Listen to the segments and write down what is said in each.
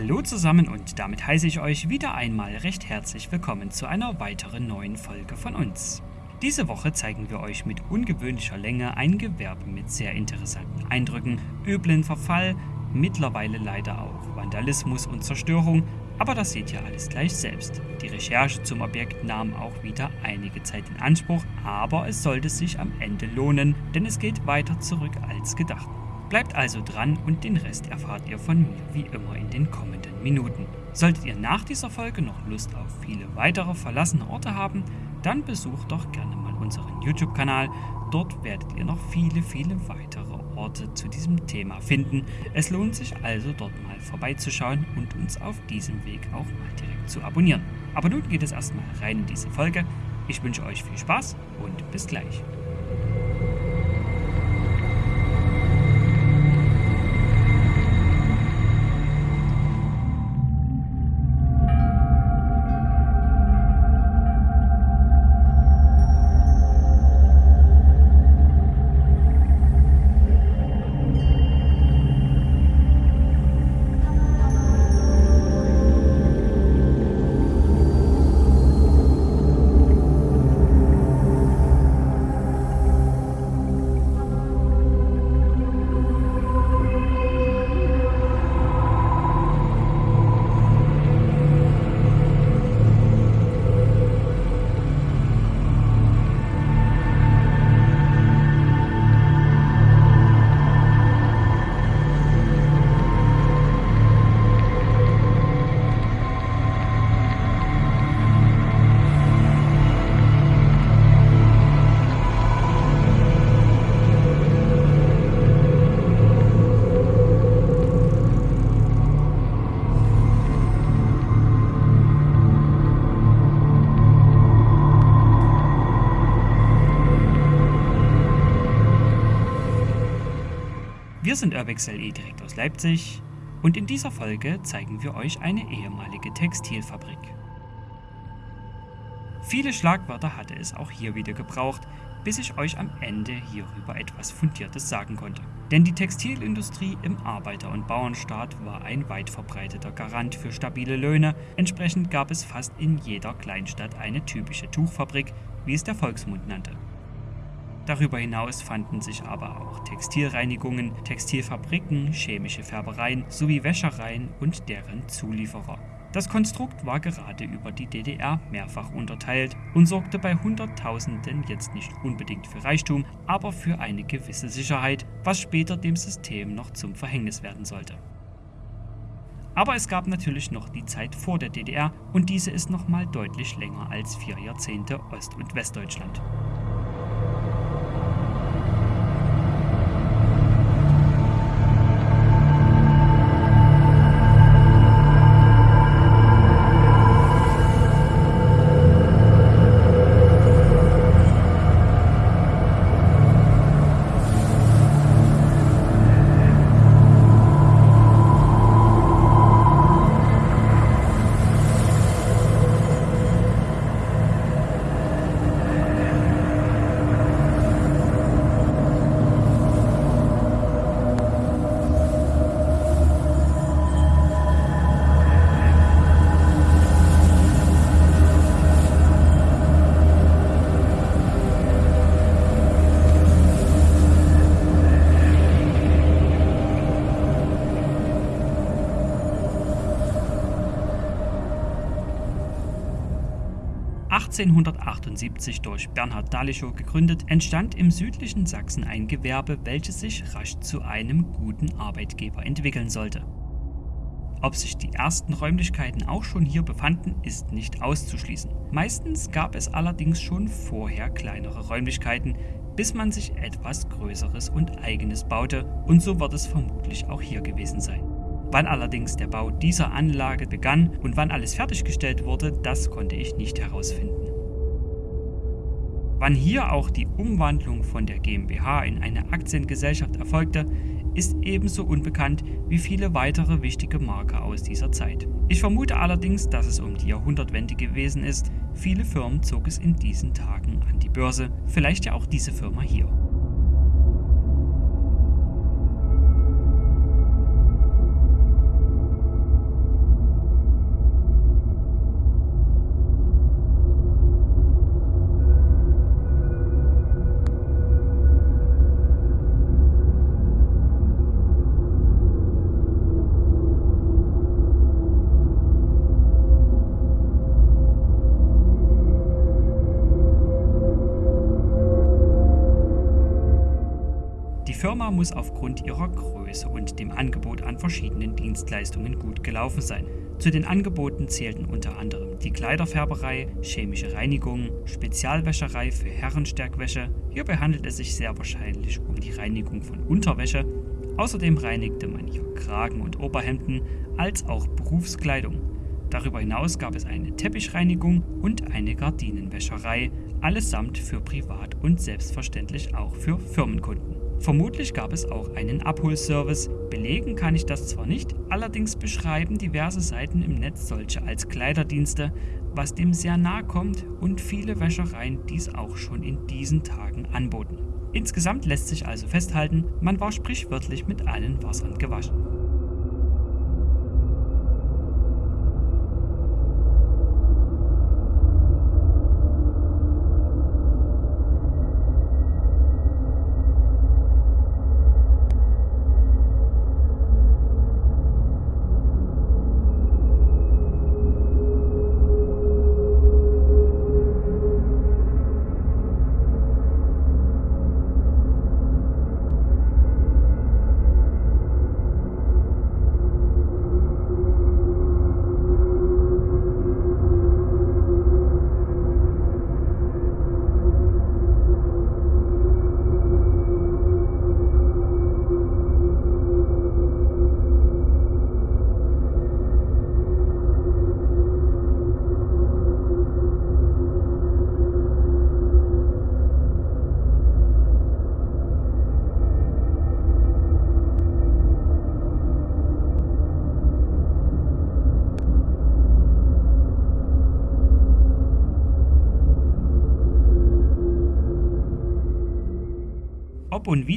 Hallo zusammen und damit heiße ich euch wieder einmal recht herzlich willkommen zu einer weiteren neuen Folge von uns. Diese Woche zeigen wir euch mit ungewöhnlicher Länge ein Gewerbe mit sehr interessanten Eindrücken, üblen Verfall, mittlerweile leider auch Vandalismus und Zerstörung, aber das seht ihr alles gleich selbst. Die Recherche zum Objekt nahm auch wieder einige Zeit in Anspruch, aber es sollte sich am Ende lohnen, denn es geht weiter zurück als gedacht. Bleibt also dran und den Rest erfahrt ihr von mir wie immer in den kommenden Minuten. Solltet ihr nach dieser Folge noch Lust auf viele weitere verlassene Orte haben, dann besucht doch gerne mal unseren YouTube-Kanal. Dort werdet ihr noch viele, viele weitere Orte zu diesem Thema finden. Es lohnt sich also dort mal vorbeizuschauen und uns auf diesem Weg auch mal direkt zu abonnieren. Aber nun geht es erstmal rein in diese Folge. Ich wünsche euch viel Spaß und bis gleich. Wir sind Urbex LE direkt aus Leipzig und in dieser Folge zeigen wir euch eine ehemalige Textilfabrik. Viele Schlagwörter hatte es auch hier wieder gebraucht, bis ich euch am Ende hierüber etwas Fundiertes sagen konnte. Denn die Textilindustrie im Arbeiter- und Bauernstaat war ein weit verbreiteter Garant für stabile Löhne, entsprechend gab es fast in jeder Kleinstadt eine typische Tuchfabrik, wie es der Volksmund nannte. Darüber hinaus fanden sich aber auch Textilreinigungen, Textilfabriken, chemische Färbereien sowie Wäschereien und deren Zulieferer. Das Konstrukt war gerade über die DDR mehrfach unterteilt und sorgte bei Hunderttausenden jetzt nicht unbedingt für Reichtum, aber für eine gewisse Sicherheit, was später dem System noch zum Verhängnis werden sollte. Aber es gab natürlich noch die Zeit vor der DDR und diese ist nochmal deutlich länger als vier Jahrzehnte Ost- und Westdeutschland. 1878 durch Bernhard Dalischow gegründet, entstand im südlichen Sachsen ein Gewerbe, welches sich rasch zu einem guten Arbeitgeber entwickeln sollte. Ob sich die ersten Räumlichkeiten auch schon hier befanden, ist nicht auszuschließen. Meistens gab es allerdings schon vorher kleinere Räumlichkeiten, bis man sich etwas Größeres und eigenes baute und so wird es vermutlich auch hier gewesen sein. Wann allerdings der Bau dieser Anlage begann und wann alles fertiggestellt wurde, das konnte ich nicht herausfinden. Wann hier auch die Umwandlung von der GmbH in eine Aktiengesellschaft erfolgte, ist ebenso unbekannt wie viele weitere wichtige Marker aus dieser Zeit. Ich vermute allerdings, dass es um die Jahrhundertwende gewesen ist. Viele Firmen zog es in diesen Tagen an die Börse, vielleicht ja auch diese Firma hier. Firma muss aufgrund ihrer Größe und dem Angebot an verschiedenen Dienstleistungen gut gelaufen sein. Zu den Angeboten zählten unter anderem die Kleiderfärberei, chemische Reinigung, Spezialwäscherei für Herrenstärkwäsche. Hierbei handelt es sich sehr wahrscheinlich um die Reinigung von Unterwäsche. Außerdem reinigte man hier Kragen und Oberhemden als auch Berufskleidung. Darüber hinaus gab es eine Teppichreinigung und eine Gardinenwäscherei, allesamt für Privat- und selbstverständlich auch für Firmenkunden. Vermutlich gab es auch einen Abholservice. Belegen kann ich das zwar nicht, allerdings beschreiben diverse Seiten im Netz solche als Kleiderdienste, was dem sehr nahe kommt und viele Wäschereien dies auch schon in diesen Tagen anboten. Insgesamt lässt sich also festhalten, man war sprichwörtlich mit allen Wassern gewaschen.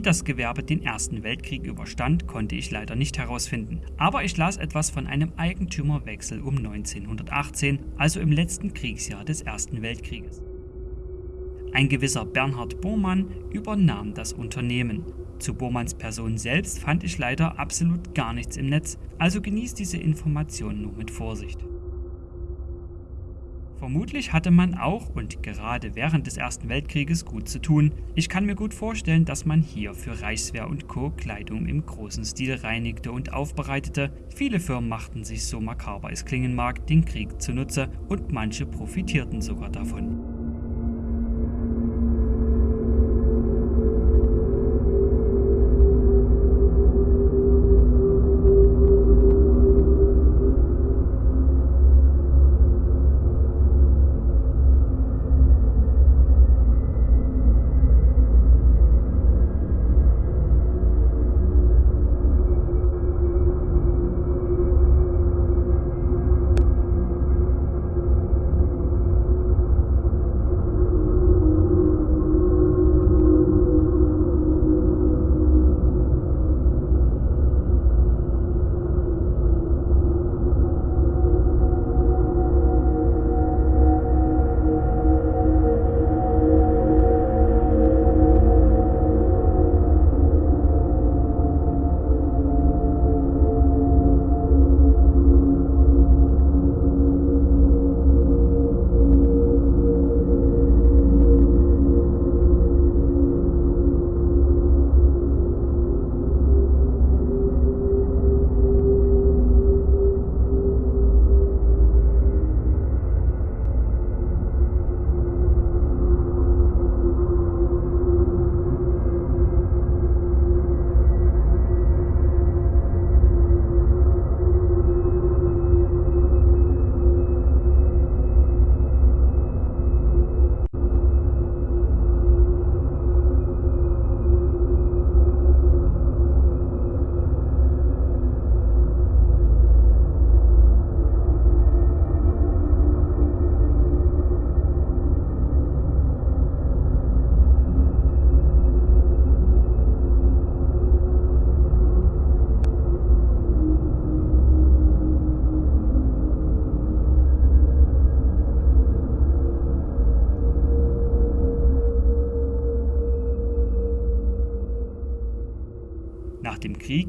Wie das Gewerbe den Ersten Weltkrieg überstand, konnte ich leider nicht herausfinden. Aber ich las etwas von einem Eigentümerwechsel um 1918, also im letzten Kriegsjahr des Ersten Weltkrieges. Ein gewisser Bernhard Bormann übernahm das Unternehmen. Zu Bormanns Person selbst fand ich leider absolut gar nichts im Netz, also genießt diese Information nur mit Vorsicht. Vermutlich hatte man auch und gerade während des Ersten Weltkrieges gut zu tun. Ich kann mir gut vorstellen, dass man hier für Reichswehr und Co. Kleidung im großen Stil reinigte und aufbereitete. Viele Firmen machten sich so makaber es klingen mag, den Krieg zunutze und manche profitierten sogar davon.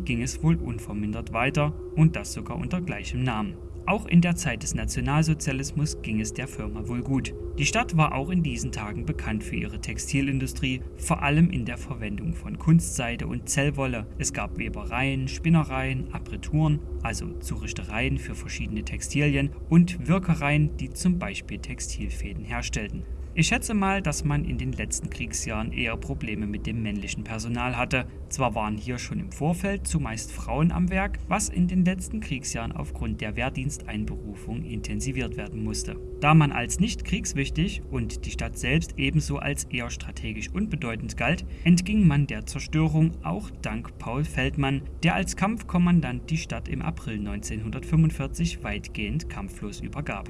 Ging es wohl unvermindert weiter und das sogar unter gleichem Namen. Auch in der Zeit des Nationalsozialismus ging es der Firma wohl gut. Die Stadt war auch in diesen Tagen bekannt für ihre Textilindustrie, vor allem in der Verwendung von Kunstseide und Zellwolle. Es gab Webereien, Spinnereien, Abrituren, also Zuristereien für verschiedene Textilien und Wirkereien, die zum Beispiel Textilfäden herstellten. Ich schätze mal, dass man in den letzten Kriegsjahren eher Probleme mit dem männlichen Personal hatte. Zwar waren hier schon im Vorfeld zumeist Frauen am Werk, was in den letzten Kriegsjahren aufgrund der Wehrdiensteinberufung intensiviert werden musste. Da man als nicht kriegswichtig und die Stadt selbst ebenso als eher strategisch unbedeutend galt, entging man der Zerstörung auch dank Paul Feldmann, der als Kampfkommandant die Stadt im April 1945 weitgehend kampflos übergab.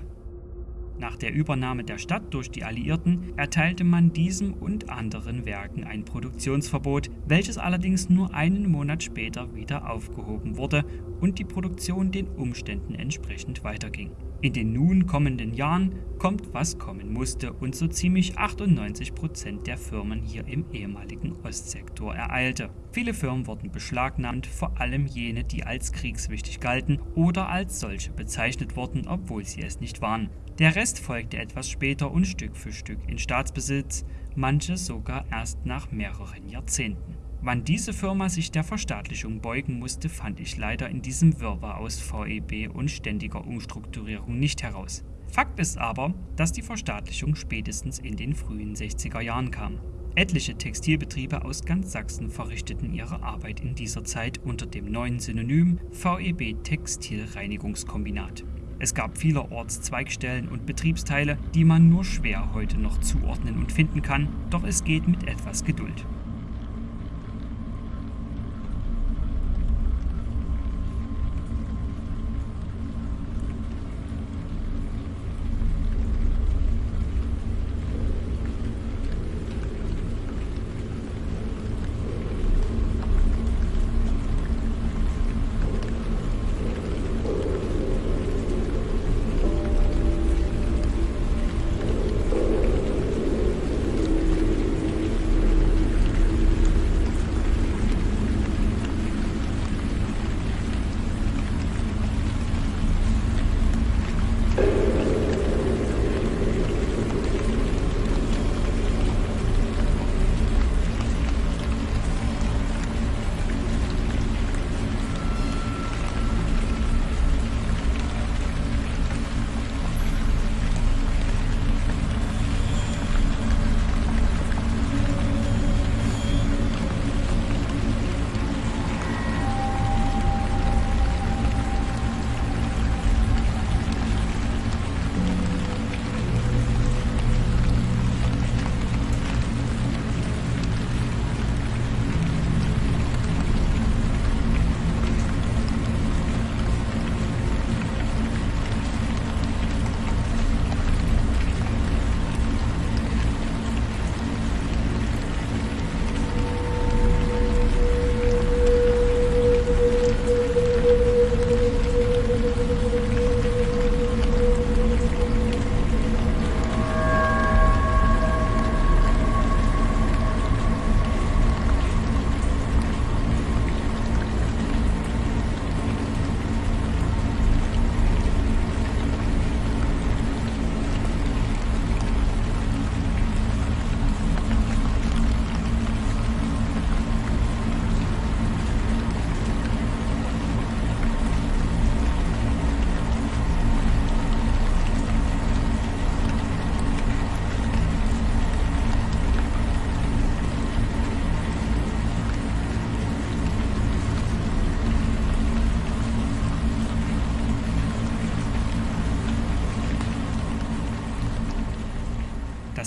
Nach der Übernahme der Stadt durch die Alliierten erteilte man diesem und anderen Werken ein Produktionsverbot, welches allerdings nur einen Monat später wieder aufgehoben wurde und die Produktion den Umständen entsprechend weiterging. In den nun kommenden Jahren kommt, was kommen musste und so ziemlich 98 Prozent der Firmen hier im ehemaligen Ostsektor ereilte. Viele Firmen wurden beschlagnahmt, vor allem jene, die als kriegswichtig galten oder als solche bezeichnet wurden, obwohl sie es nicht waren. Der Rest folgte etwas später und Stück für Stück in Staatsbesitz, manche sogar erst nach mehreren Jahrzehnten. Wann diese Firma sich der Verstaatlichung beugen musste, fand ich leider in diesem Wirrwarr aus VEB und ständiger Umstrukturierung nicht heraus. Fakt ist aber, dass die Verstaatlichung spätestens in den frühen 60er Jahren kam. Etliche Textilbetriebe aus ganz Sachsen verrichteten ihre Arbeit in dieser Zeit unter dem neuen Synonym VEB Textilreinigungskombinat. Es gab vielerorts Zweigstellen und Betriebsteile, die man nur schwer heute noch zuordnen und finden kann, doch es geht mit etwas Geduld.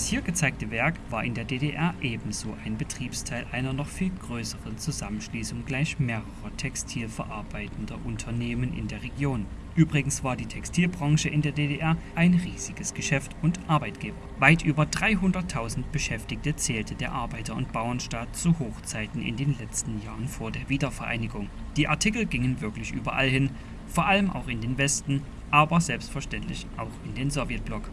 Hier gezeigte Werk war in der DDR ebenso ein Betriebsteil einer noch viel größeren Zusammenschließung gleich mehrerer textilverarbeitender Unternehmen in der Region. Übrigens war die Textilbranche in der DDR ein riesiges Geschäft und Arbeitgeber. Weit über 300.000 Beschäftigte zählte der Arbeiter- und Bauernstaat zu Hochzeiten in den letzten Jahren vor der Wiedervereinigung. Die Artikel gingen wirklich überall hin, vor allem auch in den Westen, aber selbstverständlich auch in den Sowjetblock.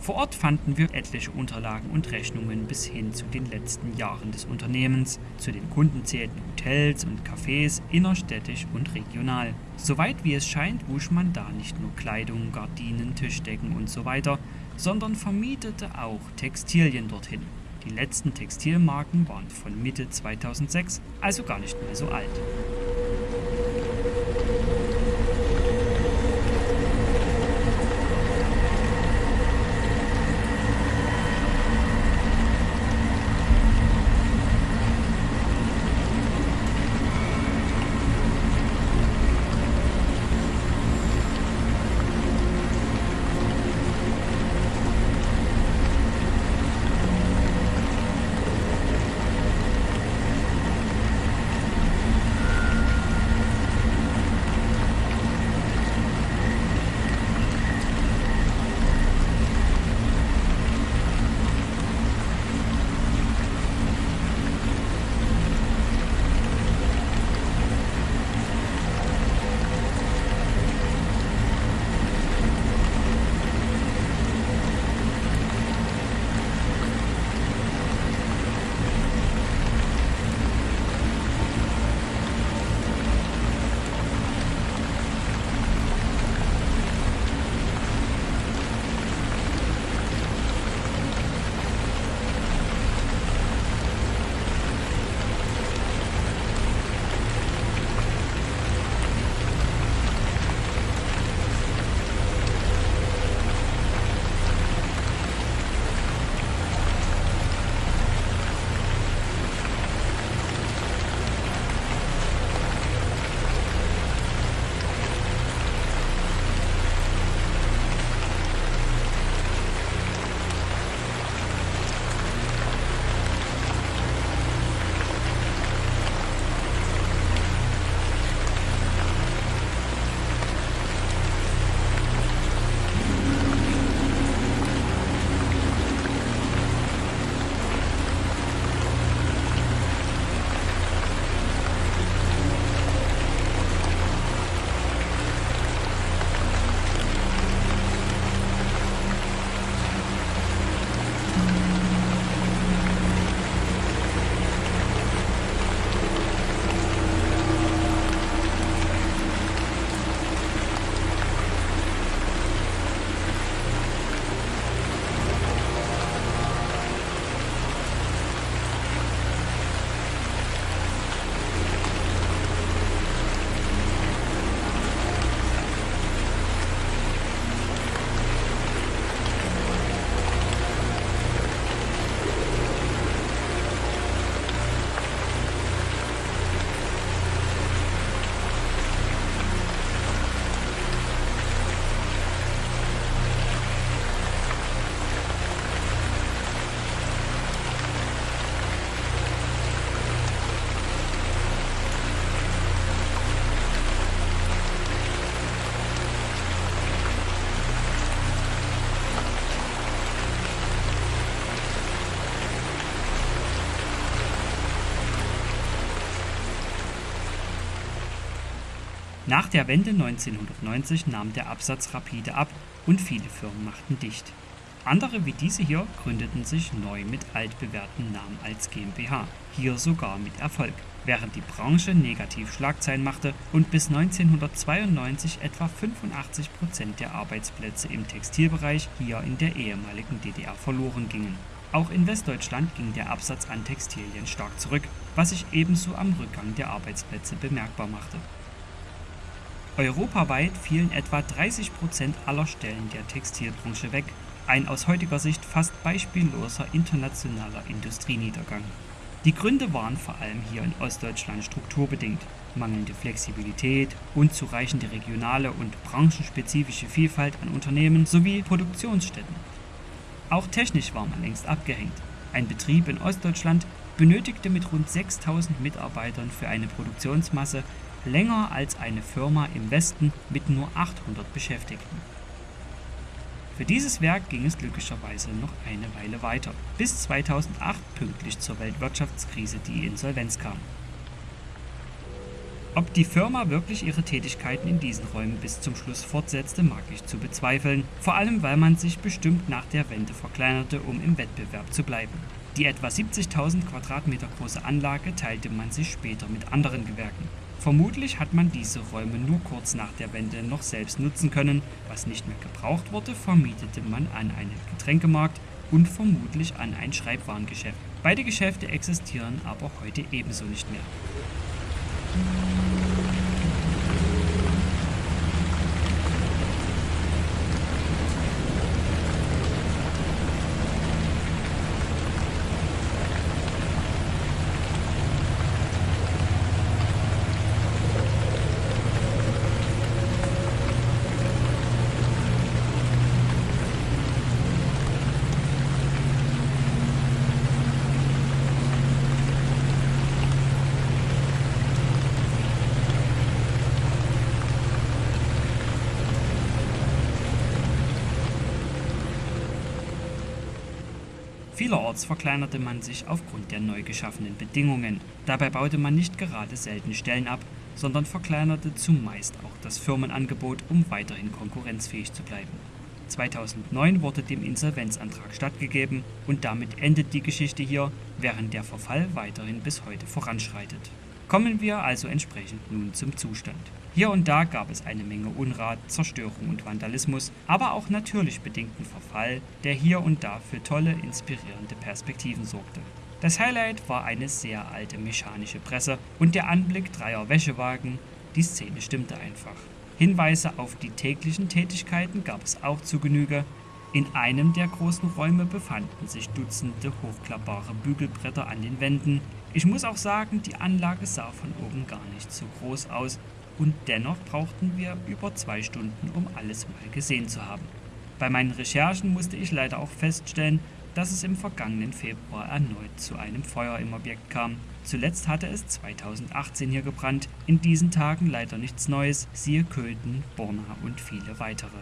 Vor Ort fanden wir etliche Unterlagen und Rechnungen bis hin zu den letzten Jahren des Unternehmens. Zu den Kunden zählten Hotels und Cafés innerstädtisch und regional. Soweit wie es scheint, wusch man da nicht nur Kleidung, Gardinen, Tischdecken und so sondern vermietete auch Textilien dorthin. Die letzten Textilmarken waren von Mitte 2006, also gar nicht mehr so alt. Nach der Wende 1990 nahm der Absatz rapide ab und viele Firmen machten dicht. Andere wie diese hier gründeten sich neu mit altbewährten Namen als GmbH, hier sogar mit Erfolg, während die Branche negativ Schlagzeilen machte und bis 1992 etwa 85 Prozent der Arbeitsplätze im Textilbereich hier in der ehemaligen DDR verloren gingen. Auch in Westdeutschland ging der Absatz an Textilien stark zurück, was sich ebenso am Rückgang der Arbeitsplätze bemerkbar machte Europaweit fielen etwa 30 Prozent aller Stellen der Textilbranche weg, ein aus heutiger Sicht fast beispielloser internationaler Industrieniedergang. Die Gründe waren vor allem hier in Ostdeutschland strukturbedingt: mangelnde Flexibilität, unzureichende regionale und branchenspezifische Vielfalt an Unternehmen sowie Produktionsstätten. Auch technisch war man längst abgehängt. Ein Betrieb in Ostdeutschland benötigte mit rund 6000 Mitarbeitern für eine Produktionsmasse länger als eine Firma im Westen mit nur 800 Beschäftigten. Für dieses Werk ging es glücklicherweise noch eine Weile weiter, bis 2008 pünktlich zur Weltwirtschaftskrise die Insolvenz kam Ob die Firma wirklich ihre Tätigkeiten in diesen Räumen bis zum Schluss fortsetzte, mag ich zu bezweifeln, vor allem weil man sich bestimmt nach der Wende verkleinerte, um im Wettbewerb zu bleiben. Die etwa 70.000 Quadratmeter große Anlage teilte man sich später mit anderen Gewerken. Vermutlich hat man diese Räume nur kurz nach der Wende noch selbst nutzen können. Was nicht mehr gebraucht wurde, vermietete man an einen Getränkemarkt und vermutlich an ein Schreibwarengeschäft. Beide Geschäfte existieren aber heute ebenso nicht mehr. Vielerorts verkleinerte man sich aufgrund der neu geschaffenen Bedingungen. Dabei baute man nicht gerade selten Stellen ab, sondern verkleinerte zumeist auch das Firmenangebot, um weiterhin konkurrenzfähig zu bleiben. 2009 wurde dem Insolvenzantrag stattgegeben und damit endet die Geschichte hier, während der Verfall weiterhin bis heute voranschreitet. Kommen wir also entsprechend nun zum Zustand. Hier und da gab es eine Menge Unrat, Zerstörung und Vandalismus, aber auch natürlich bedingten Verfall, der hier und da für tolle, inspirierende Perspektiven sorgte. Das Highlight war eine sehr alte mechanische Presse und der Anblick dreier Wäschewagen, die Szene stimmte einfach. Hinweise auf die täglichen Tätigkeiten gab es auch zu Genüge. In einem der großen Räume befanden sich Dutzende hochklappbare Bügelbretter an den Wänden. Ich muss auch sagen, die Anlage sah von oben gar nicht so groß aus und dennoch brauchten wir über zwei Stunden, um alles mal gesehen zu haben. Bei meinen Recherchen musste ich leider auch feststellen, dass es im vergangenen Februar erneut zu einem Feuer im Objekt kam. Zuletzt hatte es 2018 hier gebrannt, in diesen Tagen leider nichts Neues, siehe Köthen, Borna und viele weitere.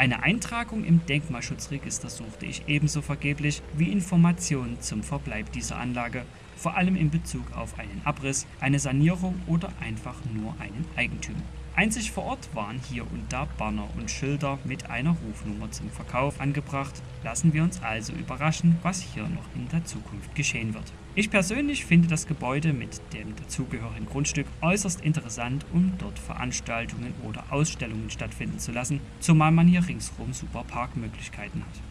Eine Eintragung im Denkmalschutzregister suchte ich ebenso vergeblich wie Informationen zum Verbleib dieser Anlage, vor allem in Bezug auf einen Abriss, eine Sanierung oder einfach nur einen Eigentümer. Einzig vor Ort waren hier und da Banner und Schilder mit einer Rufnummer zum Verkauf angebracht. Lassen wir uns also überraschen, was hier noch in der Zukunft geschehen wird. Ich persönlich finde das Gebäude mit dem dazugehörigen Grundstück äußerst interessant, um dort Veranstaltungen oder Ausstellungen stattfinden zu lassen, zumal man hier ringsherum super Parkmöglichkeiten hat.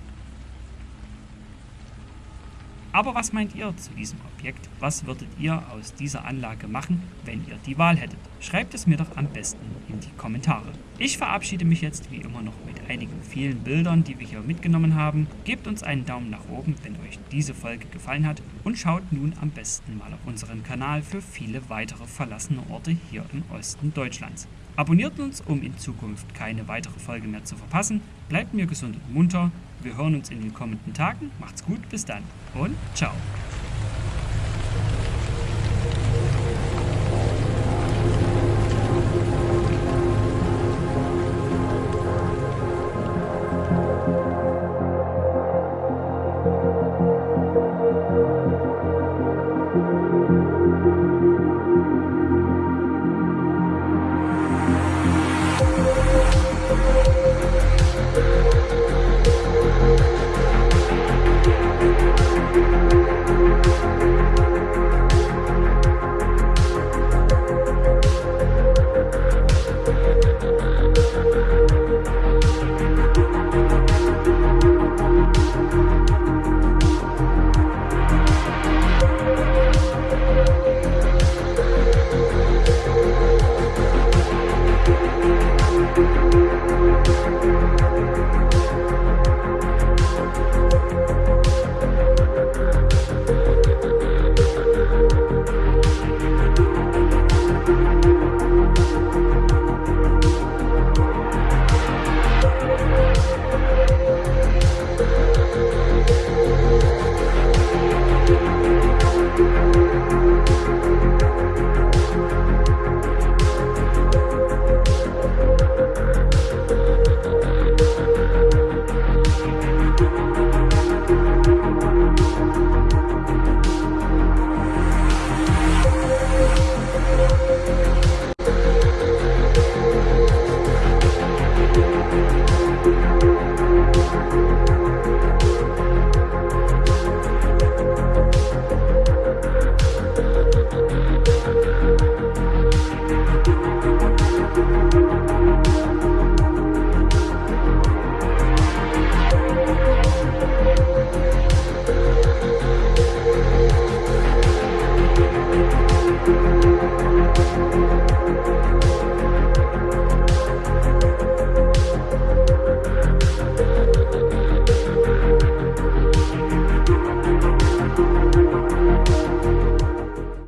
Aber was meint ihr zu diesem Objekt? Was würdet ihr aus dieser Anlage machen, wenn ihr die Wahl hättet? Schreibt es mir doch am besten in die Kommentare. Ich verabschiede mich jetzt wie immer noch mit einigen vielen Bildern, die wir hier mitgenommen haben. Gebt uns einen Daumen nach oben, wenn euch diese Folge gefallen hat und schaut nun am besten mal auf unseren Kanal für viele weitere verlassene Orte hier im Osten Deutschlands. Abonniert uns, um in Zukunft keine weitere Folge mehr zu verpassen. Bleibt mir gesund und munter. Wir hören uns in den kommenden Tagen. Macht's gut, bis dann und ciao.